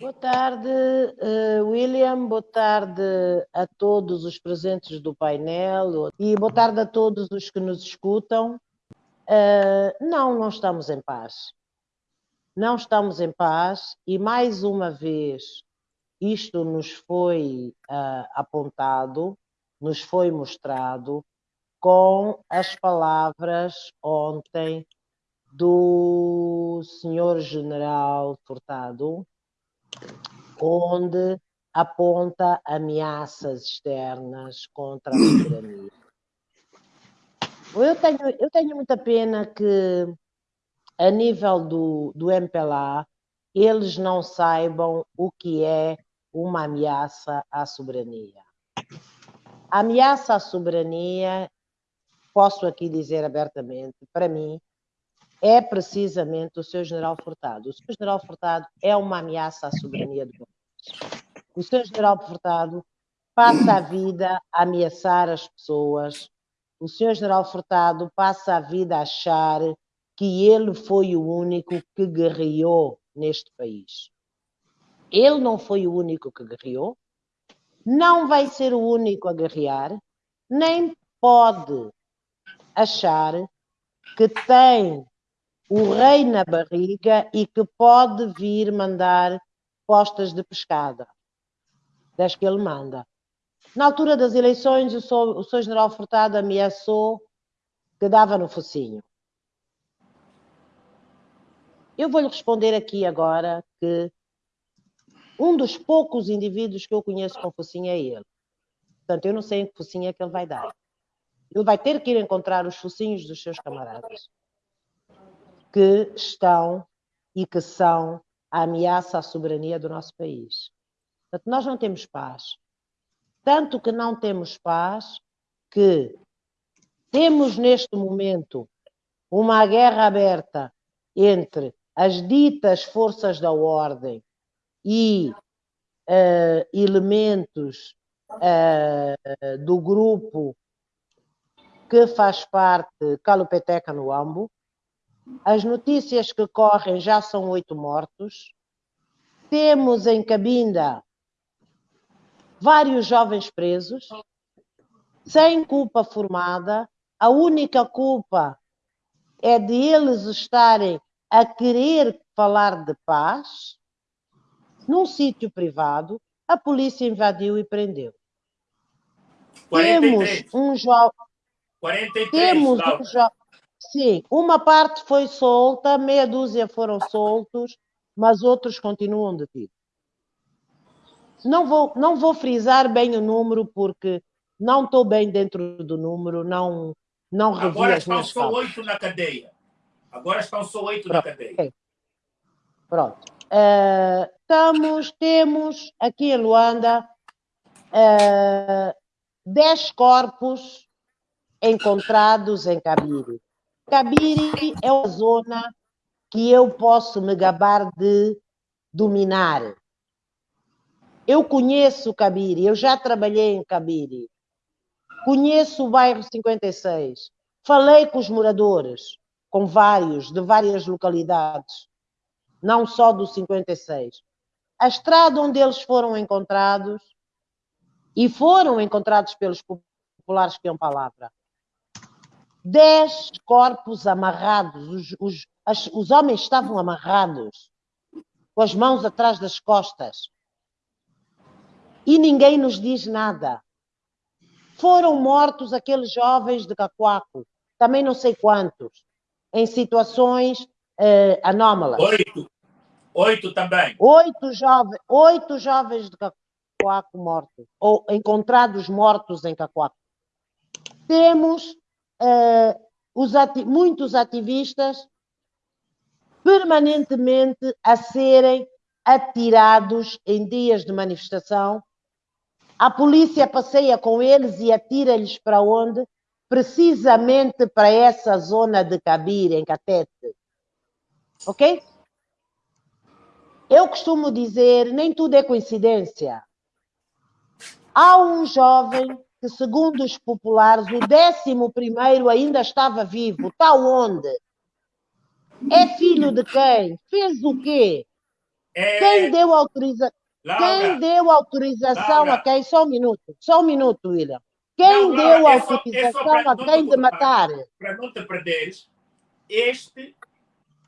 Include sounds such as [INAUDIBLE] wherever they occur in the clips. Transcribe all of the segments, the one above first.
Boa tarde, uh, William. Boa tarde a todos os presentes do painel e boa tarde a todos os que nos escutam. Uh, não, não estamos em paz. Não estamos em paz e mais uma vez isto nos foi uh, apontado, nos foi mostrado com as palavras ontem do senhor general Furtado, onde aponta ameaças externas contra a soberania. Eu tenho, eu tenho muita pena que, a nível do, do MPLA, eles não saibam o que é uma ameaça à soberania. A ameaça à soberania, posso aqui dizer abertamente, para mim, é precisamente o seu general Furtado. O seu general Furtado é uma ameaça à soberania do país. O seu general Furtado passa a vida a ameaçar as pessoas. O senhor general Furtado passa a vida a achar que ele foi o único que guerreou neste país. Ele não foi o único que guerreou, não vai ser o único a guerrear, nem pode achar que tem o rei na barriga e que pode vir mandar postas de pescada, das que ele manda. Na altura das eleições, o seu general Furtado ameaçou que dava no focinho. Eu vou-lhe responder aqui agora que um dos poucos indivíduos que eu conheço com focinho é ele. Portanto, eu não sei em que focinho é que ele vai dar. Ele vai ter que ir encontrar os focinhos dos seus camaradas que estão e que são a ameaça à soberania do nosso país. Portanto, nós não temos paz. Tanto que não temos paz que temos neste momento uma guerra aberta entre as ditas forças da ordem e uh, elementos uh, do grupo que faz parte Calupeteca no Ambo, as notícias que correm já são oito mortos. Temos em Cabinda vários jovens presos, sem culpa formada. A única culpa é de eles estarem a querer falar de paz. Num sítio privado, a polícia invadiu e prendeu. 43. Temos um jovem. 43, Temos um jovem. Sim, uma parte foi solta, meia dúzia foram soltos, mas outros continuam detidos. Não vou, não vou frisar bem o número porque não estou bem dentro do número, não, não revi Agora estão só oito na cadeia. Agora estão só oito na cadeia. Okay. Pronto. Uh, estamos, temos aqui em Luanda uh, dez corpos encontrados em Cabiri. Cabiri é uma zona que eu posso me gabar de dominar. Eu conheço Cabiri, eu já trabalhei em Cabiri. Conheço o bairro 56. Falei com os moradores, com vários, de várias localidades, não só do 56. A estrada onde eles foram encontrados, e foram encontrados pelos populares que iam palavra, dez corpos amarrados, os, os, as, os homens estavam amarrados, com as mãos atrás das costas. E ninguém nos diz nada. Foram mortos aqueles jovens de Cacoaco, também não sei quantos, em situações uh, anómalas. Oito. Oito também. Oito, jove, oito jovens de Cacoaco mortos, ou encontrados mortos em Cacoaco. Temos uh, ati muitos ativistas permanentemente a serem atirados em dias de manifestação. A polícia passeia com eles e atira-lhes para onde? Precisamente para essa zona de Cabir, em Catete. Ok? Eu costumo dizer, nem tudo é coincidência. Há um jovem que, segundo os populares, o décimo primeiro ainda estava vivo. Está onde? É filho de quem? Fez o quê? É... Quem deu autorização? Quem deu autorização Laura. a quem? Só um minuto, só um minuto, William. Quem não, deu é autorização é a quem de matar? Para não te perderes, este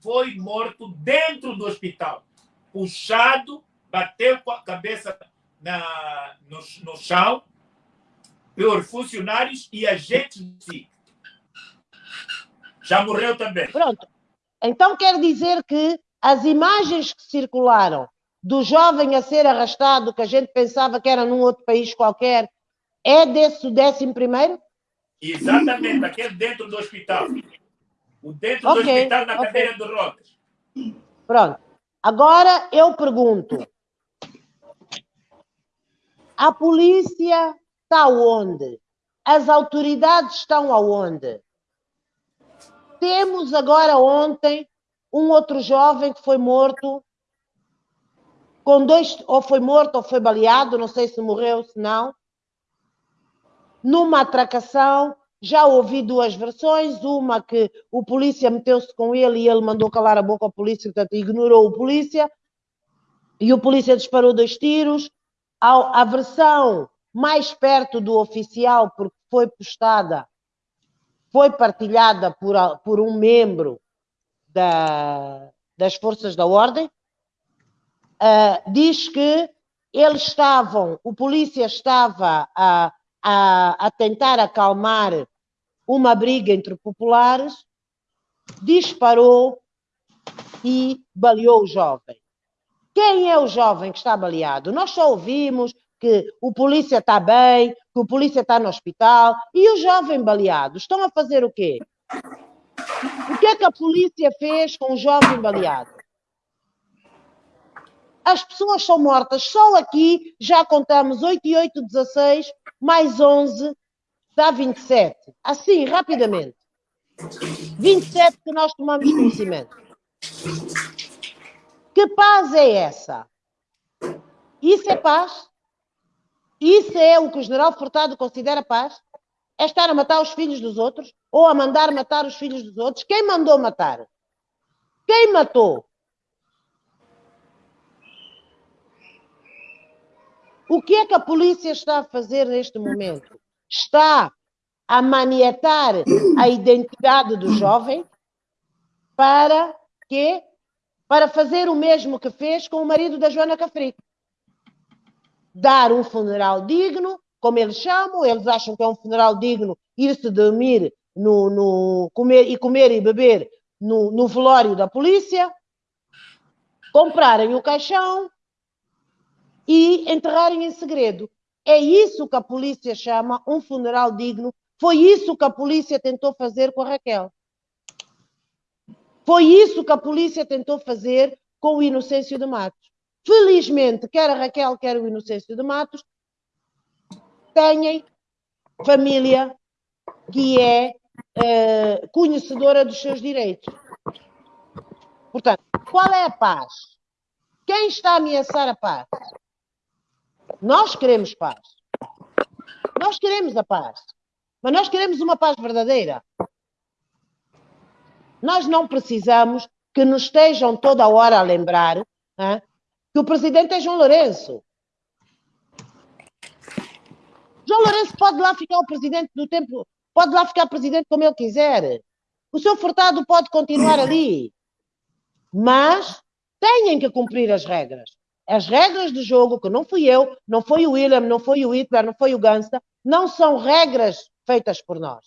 foi morto dentro do hospital, puxado, bateu com a cabeça na, no, no chão por funcionários e agentes de si. Já morreu também. Pronto. Então quer dizer que as imagens que circularam do jovem a ser arrastado, que a gente pensava que era num outro país qualquer, é desse décimo primeiro? Exatamente, aquele dentro do hospital. O dentro okay, do hospital na okay. cadeira de rodas. Pronto. Agora eu pergunto: a polícia está onde? As autoridades estão aonde? Temos agora ontem um outro jovem que foi morto com dois, ou foi morto ou foi baleado, não sei se morreu, se não, numa atracação. Já ouvi duas versões, uma que o polícia meteu-se com ele e ele mandou calar a boca ao polícia, portanto ignorou o polícia, e o polícia disparou dois tiros. A, a versão mais perto do oficial, porque foi postada, foi partilhada por, por um membro da, das forças da ordem, uh, diz que eles estavam, o polícia estava a, a, a tentar acalmar uma briga entre populares, disparou e baleou o jovem. Quem é o jovem que está baleado? Nós só ouvimos que o polícia está bem, que o polícia está no hospital, e o jovem baleado? Estão a fazer o quê? O que é que a polícia fez com o jovem baleado? As pessoas são mortas. Só aqui já contamos 8 e 8, 16, mais 11, dá 27. Assim, rapidamente. 27 que nós tomamos conhecimento. Que paz é essa? Isso é paz? Isso é o que o general Furtado considera paz? É estar a matar os filhos dos outros? Ou a mandar matar os filhos dos outros? Quem mandou matar? Quem matou? O que é que a polícia está a fazer neste momento? Está a manietar a identidade do jovem para quê? Para fazer o mesmo que fez com o marido da Joana Cafrico dar um funeral digno, como eles chamam, eles acham que é um funeral digno ir-se dormir no, no, comer, e comer e beber no, no velório da polícia, comprarem o caixão e enterrarem em segredo. É isso que a polícia chama um funeral digno. Foi isso que a polícia tentou fazer com a Raquel. Foi isso que a polícia tentou fazer com o Inocêncio de Matos. Felizmente, quer a Raquel, quer o Inocêncio de Matos, têm família que é uh, conhecedora dos seus direitos. Portanto, qual é a paz? Quem está a ameaçar a paz? Nós queremos paz. Nós queremos a paz. Mas nós queremos uma paz verdadeira. Nós não precisamos que nos estejam toda hora a lembrar hein, que o presidente é João Lourenço. João Lourenço pode lá ficar o presidente do tempo, pode lá ficar presidente como ele quiser. O seu Furtado pode continuar [COUGHS] ali. Mas têm que cumprir as regras. As regras do jogo, que não fui eu, não foi o William, não foi o Hitler, não foi o Gansa, não são regras feitas por nós.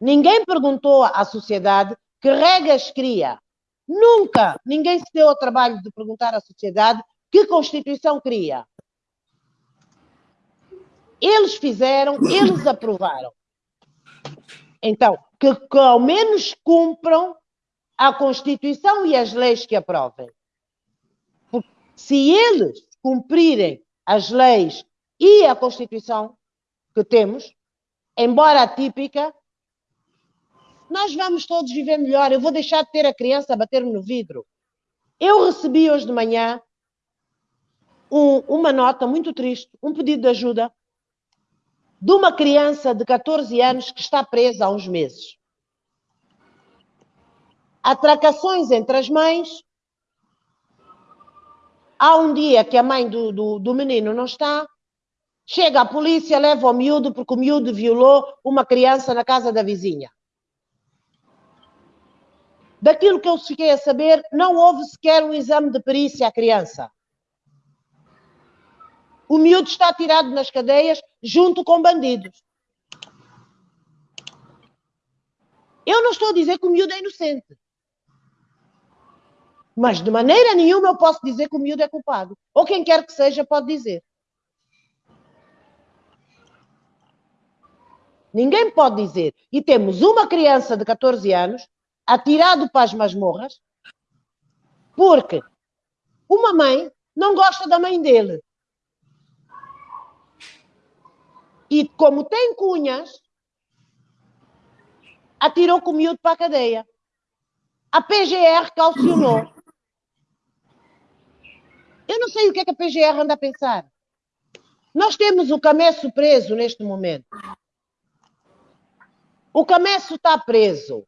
Ninguém perguntou à sociedade que regras cria. Nunca ninguém se deu ao trabalho de perguntar à sociedade que Constituição cria. Eles fizeram, eles [COUGHS] aprovaram. Então, que, que ao menos cumpram a Constituição e as leis que aprovem. Porque se eles cumprirem as leis e a Constituição que temos, embora atípica, nós vamos todos viver melhor. Eu vou deixar de ter a criança a bater-me no vidro. Eu recebi hoje de manhã um, uma nota muito triste, um pedido de ajuda de uma criança de 14 anos que está presa há uns meses. Atracações entre as mães, Há um dia que a mãe do, do, do menino não está, chega a polícia, leva o miúdo porque o miúdo violou uma criança na casa da vizinha. Daquilo que eu fiquei a saber, não houve sequer um exame de perícia à criança. O miúdo está tirado nas cadeias junto com bandidos. Eu não estou a dizer que o miúdo é inocente. Mas de maneira nenhuma eu posso dizer que o miúdo é culpado. Ou quem quer que seja pode dizer. Ninguém pode dizer. E temos uma criança de 14 anos atirado para as masmorras porque uma mãe não gosta da mãe dele. E como tem cunhas, atirou com o miúdo para a cadeia. A PGR calcionou. Eu não sei o que é que a PGR anda a pensar. Nós temos o Cameço preso neste momento. O Cameço está preso.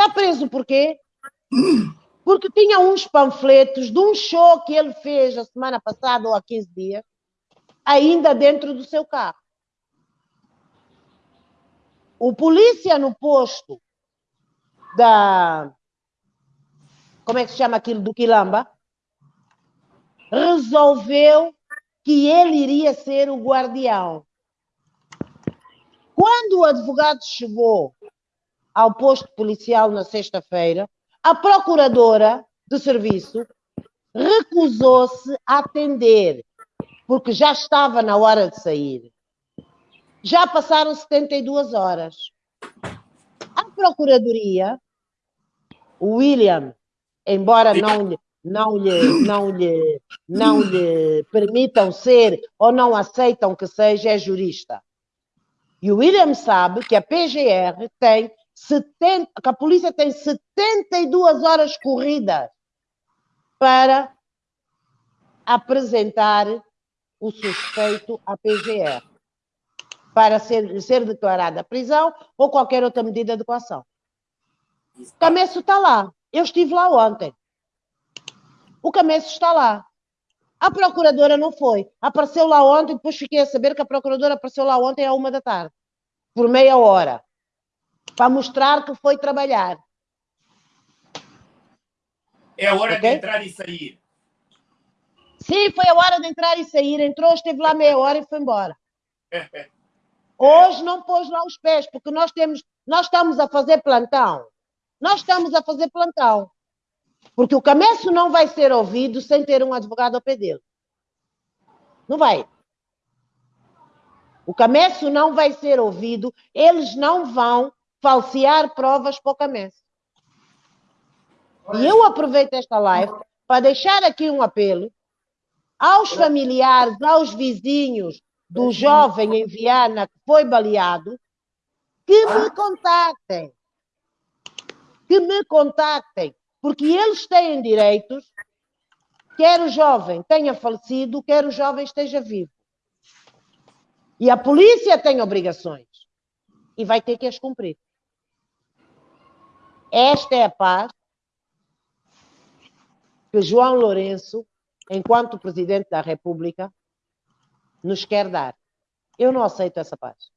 Está preso por quê? Porque tinha uns panfletos de um show que ele fez a semana passada ou há 15 dias, ainda dentro do seu carro. O polícia no posto da. Como é que se chama aquilo? Do Quilamba? Resolveu que ele iria ser o guardião. Quando o advogado chegou ao posto policial na sexta-feira, a procuradora de serviço recusou-se a atender, porque já estava na hora de sair. Já passaram 72 horas. A Procuradoria, o William, embora não lhe, não lhe, não lhe, não lhe permitam ser ou não aceitam que seja, é jurista. E o William sabe que a PGR tem 70, que a polícia tem 72 horas corridas para apresentar o suspeito à PGR para ser, ser declarada prisão ou qualquer outra medida de coação. O Cameço está lá. Eu estive lá ontem. O Cameço está lá. A procuradora não foi. Apareceu lá ontem, depois fiquei a saber que a procuradora apareceu lá ontem à uma da tarde, por meia hora, para mostrar que foi trabalhar. É a hora okay? de entrar e sair. Sim, foi a hora de entrar e sair. Entrou, esteve lá meia hora e foi embora. [LAUGHS] Hoje não pôs lá os pés, porque nós temos, nós estamos a fazer plantão. Nós estamos a fazer plantão. Porque o Cameço não vai ser ouvido sem ter um advogado ao pé dele. Não vai. O Cameço não vai ser ouvido, eles não vão falsear provas Cameço. E eu aproveito esta live para deixar aqui um apelo aos familiares, aos vizinhos, do jovem em Viana que foi baleado, que me contactem. Que me contactem. Porque eles têm direitos, quer o jovem tenha falecido, quer o jovem esteja vivo. E a polícia tem obrigações. E vai ter que as cumprir. Esta é a paz que João Lourenço, enquanto presidente da República, nos quer dar. Eu não aceito essa paz.